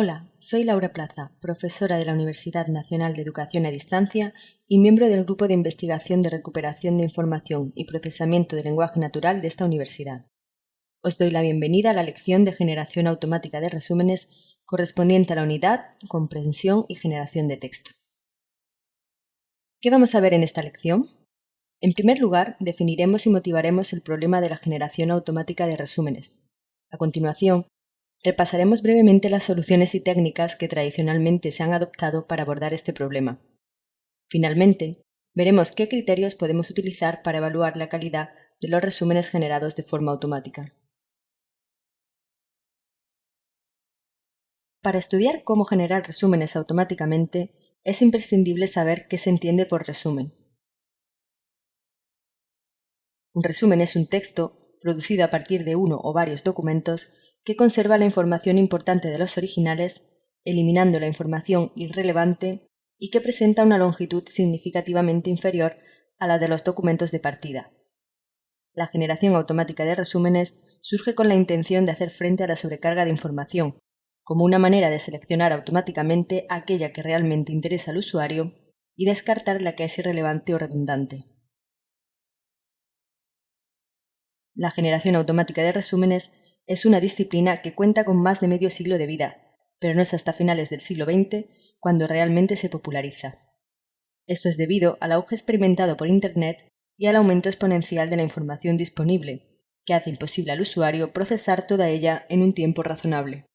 Hola, soy Laura Plaza, profesora de la Universidad Nacional de Educación a Distancia y miembro del Grupo de Investigación de Recuperación de Información y Procesamiento de Lenguaje Natural de esta universidad. Os doy la bienvenida a la lección de generación automática de resúmenes correspondiente a la unidad Comprensión y Generación de Texto. ¿Qué vamos a ver en esta lección? En primer lugar, definiremos y motivaremos el problema de la generación automática de resúmenes. A continuación, Repasaremos brevemente las soluciones y técnicas que tradicionalmente se han adoptado para abordar este problema. Finalmente, veremos qué criterios podemos utilizar para evaluar la calidad de los resúmenes generados de forma automática. Para estudiar cómo generar resúmenes automáticamente, es imprescindible saber qué se entiende por resumen. Un resumen es un texto producido a partir de uno o varios documentos que conserva la información importante de los originales, eliminando la información irrelevante y que presenta una longitud significativamente inferior a la de los documentos de partida. La generación automática de resúmenes surge con la intención de hacer frente a la sobrecarga de información, como una manera de seleccionar automáticamente aquella que realmente interesa al usuario y descartar la que es irrelevante o redundante. La generación automática de resúmenes es una disciplina que cuenta con más de medio siglo de vida, pero no es hasta finales del siglo XX cuando realmente se populariza. Esto es debido al auge experimentado por Internet y al aumento exponencial de la información disponible, que hace imposible al usuario procesar toda ella en un tiempo razonable.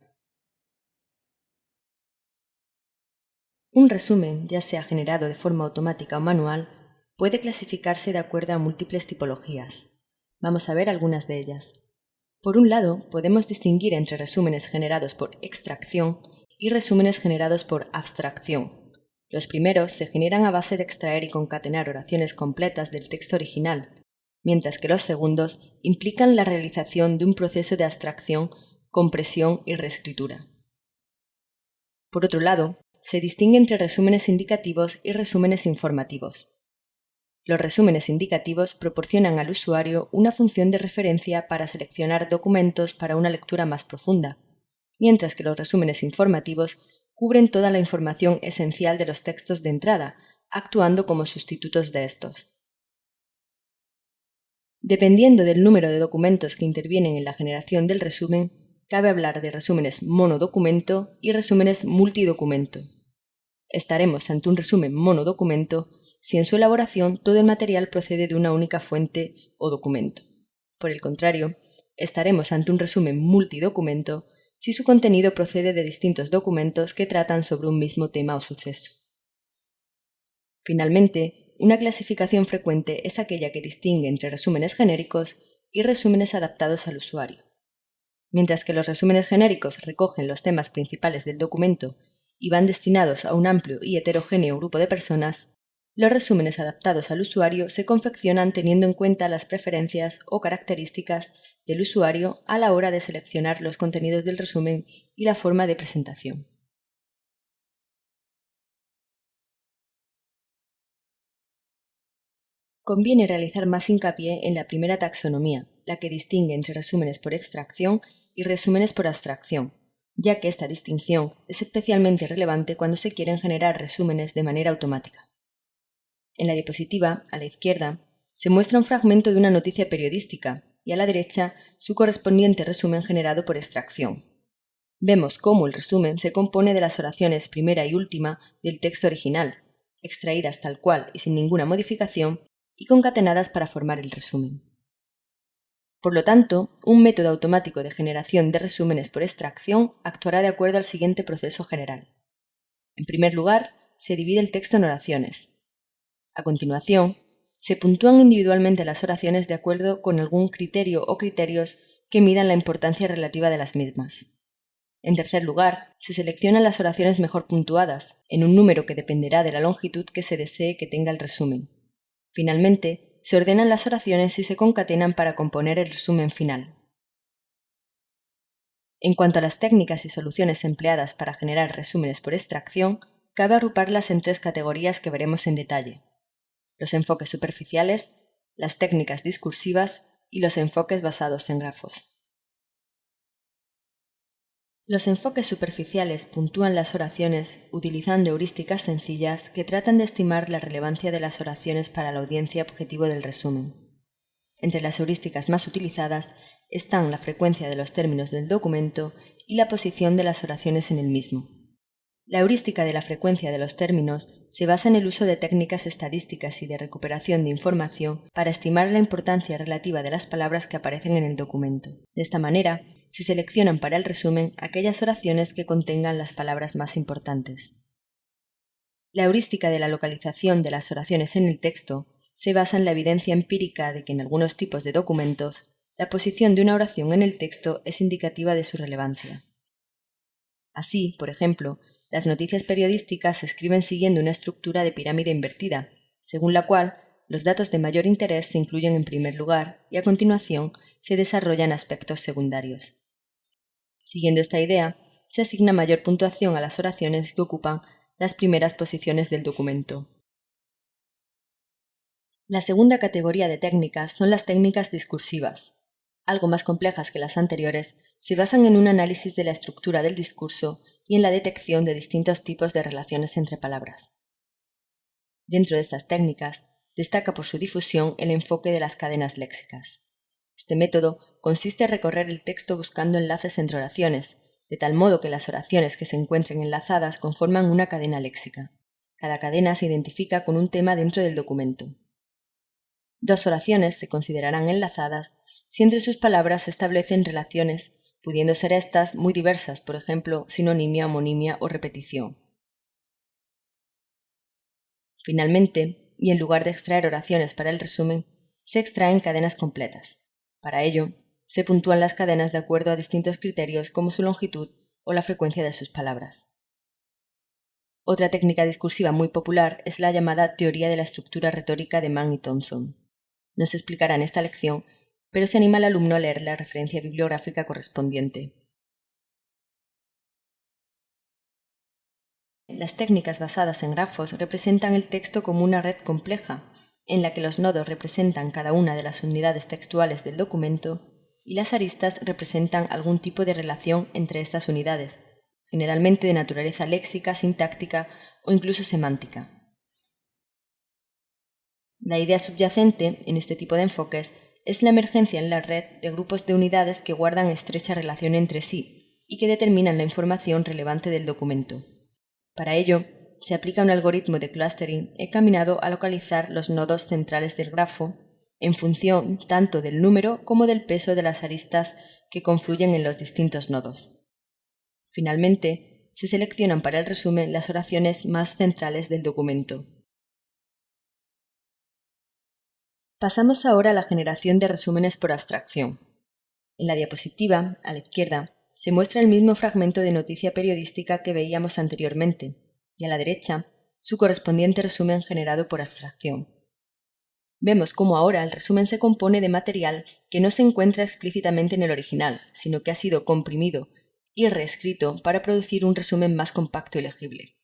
Un resumen, ya sea generado de forma automática o manual, puede clasificarse de acuerdo a múltiples tipologías. Vamos a ver algunas de ellas. Por un lado, podemos distinguir entre resúmenes generados por extracción y resúmenes generados por abstracción. Los primeros se generan a base de extraer y concatenar oraciones completas del texto original, mientras que los segundos implican la realización de un proceso de abstracción, compresión y reescritura. Por otro lado, se distingue entre resúmenes indicativos y resúmenes informativos. Los resúmenes indicativos proporcionan al usuario una función de referencia para seleccionar documentos para una lectura más profunda, mientras que los resúmenes informativos cubren toda la información esencial de los textos de entrada, actuando como sustitutos de estos. Dependiendo del número de documentos que intervienen en la generación del resumen, cabe hablar de resúmenes monodocumento y resúmenes multidocumento. Estaremos ante un resumen monodocumento si en su elaboración todo el material procede de una única fuente o documento. Por el contrario, estaremos ante un resumen multidocumento si su contenido procede de distintos documentos que tratan sobre un mismo tema o suceso. Finalmente, una clasificación frecuente es aquella que distingue entre resúmenes genéricos y resúmenes adaptados al usuario. Mientras que los resúmenes genéricos recogen los temas principales del documento y van destinados a un amplio y heterogéneo grupo de personas, los resúmenes adaptados al usuario se confeccionan teniendo en cuenta las preferencias o características del usuario a la hora de seleccionar los contenidos del resumen y la forma de presentación. Conviene realizar más hincapié en la primera taxonomía, la que distingue entre resúmenes por extracción y resúmenes por abstracción, ya que esta distinción es especialmente relevante cuando se quieren generar resúmenes de manera automática. En la diapositiva, a la izquierda, se muestra un fragmento de una noticia periodística y a la derecha su correspondiente resumen generado por extracción. Vemos cómo el resumen se compone de las oraciones primera y última del texto original, extraídas tal cual y sin ninguna modificación y concatenadas para formar el resumen. Por lo tanto, un método automático de generación de resúmenes por extracción actuará de acuerdo al siguiente proceso general. En primer lugar, se divide el texto en oraciones, a continuación, se puntúan individualmente las oraciones de acuerdo con algún criterio o criterios que midan la importancia relativa de las mismas. En tercer lugar, se seleccionan las oraciones mejor puntuadas, en un número que dependerá de la longitud que se desee que tenga el resumen. Finalmente, se ordenan las oraciones y se concatenan para componer el resumen final. En cuanto a las técnicas y soluciones empleadas para generar resúmenes por extracción, cabe agruparlas en tres categorías que veremos en detalle los enfoques superficiales, las técnicas discursivas y los enfoques basados en grafos. Los enfoques superficiales puntúan las oraciones utilizando heurísticas sencillas que tratan de estimar la relevancia de las oraciones para la audiencia objetivo del resumen. Entre las heurísticas más utilizadas están la frecuencia de los términos del documento y la posición de las oraciones en el mismo. La heurística de la frecuencia de los términos se basa en el uso de técnicas estadísticas y de recuperación de información para estimar la importancia relativa de las palabras que aparecen en el documento. De esta manera, se seleccionan para el resumen aquellas oraciones que contengan las palabras más importantes. La heurística de la localización de las oraciones en el texto se basa en la evidencia empírica de que en algunos tipos de documentos la posición de una oración en el texto es indicativa de su relevancia. Así, por ejemplo, las noticias periodísticas se escriben siguiendo una estructura de pirámide invertida, según la cual los datos de mayor interés se incluyen en primer lugar y a continuación se desarrollan aspectos secundarios. Siguiendo esta idea, se asigna mayor puntuación a las oraciones que ocupan las primeras posiciones del documento. La segunda categoría de técnicas son las técnicas discursivas. Algo más complejas que las anteriores, se basan en un análisis de la estructura del discurso y en la detección de distintos tipos de relaciones entre palabras. Dentro de estas técnicas, destaca por su difusión el enfoque de las cadenas léxicas. Este método consiste en recorrer el texto buscando enlaces entre oraciones, de tal modo que las oraciones que se encuentren enlazadas conforman una cadena léxica. Cada cadena se identifica con un tema dentro del documento. Dos oraciones se considerarán enlazadas si entre sus palabras se establecen relaciones pudiendo ser estas muy diversas, por ejemplo, sinonimia, homonimia o repetición. Finalmente, y en lugar de extraer oraciones para el resumen, se extraen cadenas completas. Para ello, se puntúan las cadenas de acuerdo a distintos criterios como su longitud o la frecuencia de sus palabras. Otra técnica discursiva muy popular es la llamada teoría de la estructura retórica de Mann y Thompson. Nos explicará en esta lección pero se anima al alumno a leer la referencia bibliográfica correspondiente. Las técnicas basadas en grafos representan el texto como una red compleja, en la que los nodos representan cada una de las unidades textuales del documento y las aristas representan algún tipo de relación entre estas unidades, generalmente de naturaleza léxica, sintáctica o incluso semántica. La idea subyacente en este tipo de enfoques es la emergencia en la red de grupos de unidades que guardan estrecha relación entre sí y que determinan la información relevante del documento. Para ello, se aplica un algoritmo de clustering encaminado a localizar los nodos centrales del grafo en función tanto del número como del peso de las aristas que confluyen en los distintos nodos. Finalmente, se seleccionan para el resumen las oraciones más centrales del documento. Pasamos ahora a la generación de resúmenes por abstracción. En la diapositiva, a la izquierda, se muestra el mismo fragmento de noticia periodística que veíamos anteriormente, y a la derecha, su correspondiente resumen generado por abstracción. Vemos cómo ahora el resumen se compone de material que no se encuentra explícitamente en el original, sino que ha sido comprimido y reescrito para producir un resumen más compacto y legible.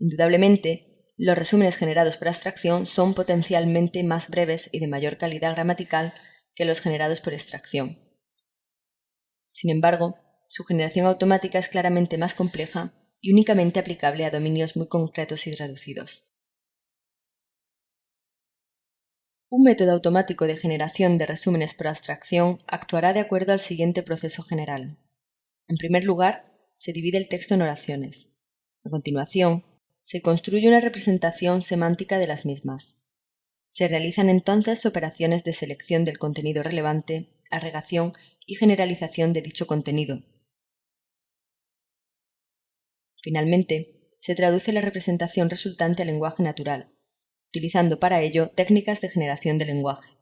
Indudablemente, los resúmenes generados por abstracción son potencialmente más breves y de mayor calidad gramatical que los generados por extracción. Sin embargo, su generación automática es claramente más compleja y únicamente aplicable a dominios muy concretos y reducidos. Un método automático de generación de resúmenes por abstracción actuará de acuerdo al siguiente proceso general. En primer lugar, se divide el texto en oraciones. A continuación, se construye una representación semántica de las mismas. Se realizan entonces operaciones de selección del contenido relevante, agregación y generalización de dicho contenido. Finalmente, se traduce la representación resultante al lenguaje natural, utilizando para ello técnicas de generación de lenguaje.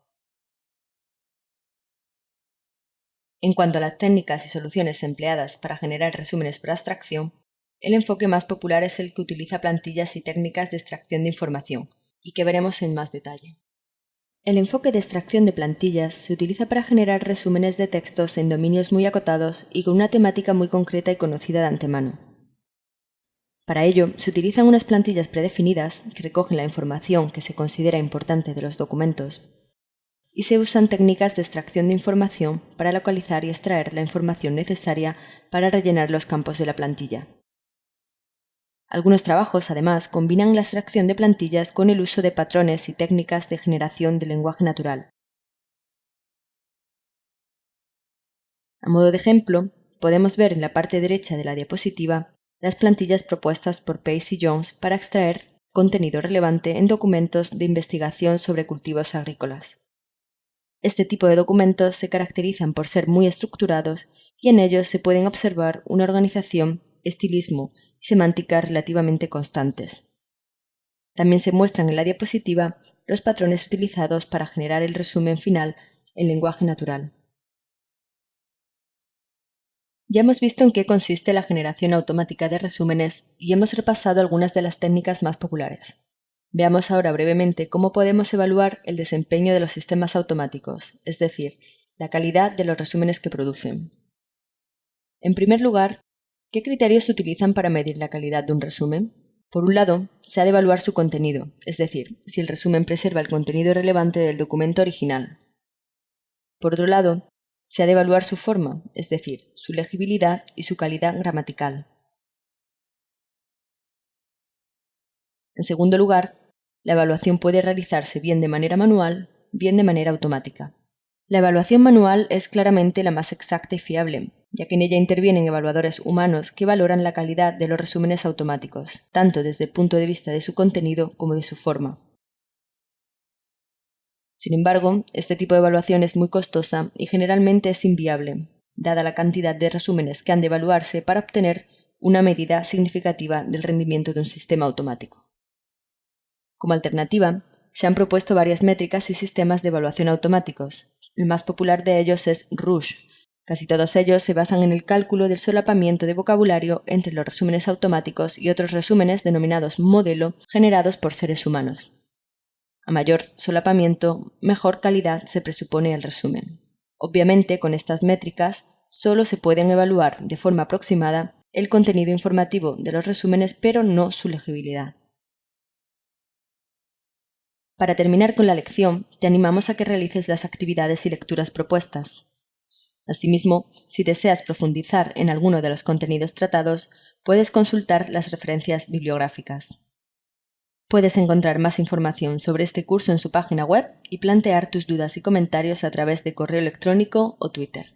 En cuanto a las técnicas y soluciones empleadas para generar resúmenes por abstracción, el enfoque más popular es el que utiliza plantillas y técnicas de extracción de información, y que veremos en más detalle. El enfoque de extracción de plantillas se utiliza para generar resúmenes de textos en dominios muy acotados y con una temática muy concreta y conocida de antemano. Para ello, se utilizan unas plantillas predefinidas que recogen la información que se considera importante de los documentos y se usan técnicas de extracción de información para localizar y extraer la información necesaria para rellenar los campos de la plantilla. Algunos trabajos, además, combinan la extracción de plantillas con el uso de patrones y técnicas de generación de lenguaje natural. A modo de ejemplo, podemos ver en la parte derecha de la diapositiva las plantillas propuestas por Pace y Jones para extraer contenido relevante en documentos de investigación sobre cultivos agrícolas. Este tipo de documentos se caracterizan por ser muy estructurados y en ellos se pueden observar una organización, estilismo semántica relativamente constantes. También se muestran en la diapositiva los patrones utilizados para generar el resumen final en lenguaje natural. Ya hemos visto en qué consiste la generación automática de resúmenes y hemos repasado algunas de las técnicas más populares. Veamos ahora brevemente cómo podemos evaluar el desempeño de los sistemas automáticos, es decir, la calidad de los resúmenes que producen. En primer lugar, ¿qué criterios se utilizan para medir la calidad de un resumen? Por un lado, se ha de evaluar su contenido, es decir, si el resumen preserva el contenido relevante del documento original. Por otro lado, se ha de evaluar su forma, es decir, su legibilidad y su calidad gramatical. En segundo lugar, la evaluación puede realizarse bien de manera manual, bien de manera automática. La evaluación manual es claramente la más exacta y fiable, ya que en ella intervienen evaluadores humanos que valoran la calidad de los resúmenes automáticos, tanto desde el punto de vista de su contenido como de su forma. Sin embargo, este tipo de evaluación es muy costosa y generalmente es inviable, dada la cantidad de resúmenes que han de evaluarse para obtener una medida significativa del rendimiento de un sistema automático. Como alternativa, se han propuesto varias métricas y sistemas de evaluación automáticos. El más popular de ellos es Rouge. Casi todos ellos se basan en el cálculo del solapamiento de vocabulario entre los resúmenes automáticos y otros resúmenes denominados modelo generados por seres humanos. A mayor solapamiento, mejor calidad se presupone el resumen. Obviamente, con estas métricas, solo se pueden evaluar de forma aproximada el contenido informativo de los resúmenes, pero no su legibilidad. Para terminar con la lección, te animamos a que realices las actividades y lecturas propuestas. Asimismo, si deseas profundizar en alguno de los contenidos tratados, puedes consultar las referencias bibliográficas. Puedes encontrar más información sobre este curso en su página web y plantear tus dudas y comentarios a través de correo electrónico o Twitter.